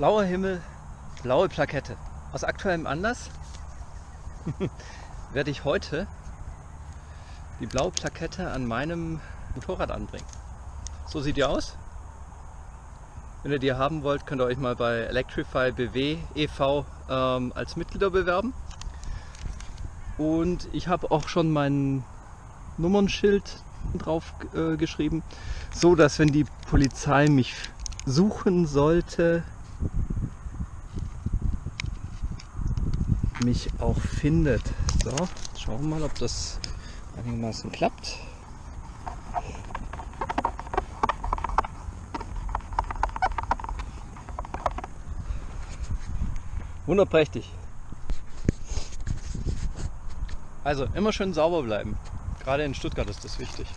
Blauer Himmel, blaue Plakette. Aus aktuellem Anlass werde ich heute die blaue Plakette an meinem Motorrad anbringen. So sieht die aus. Wenn ihr die haben wollt, könnt ihr euch mal bei Electrify BW e.V. Ähm, als Mitglieder bewerben. Und ich habe auch schon mein Nummernschild drauf äh, geschrieben, so dass wenn die Polizei mich suchen sollte, mich auch findet. So, schauen wir mal, ob das einigermaßen klappt. Wunderprächtig. Also immer schön sauber bleiben. Gerade in Stuttgart ist das wichtig.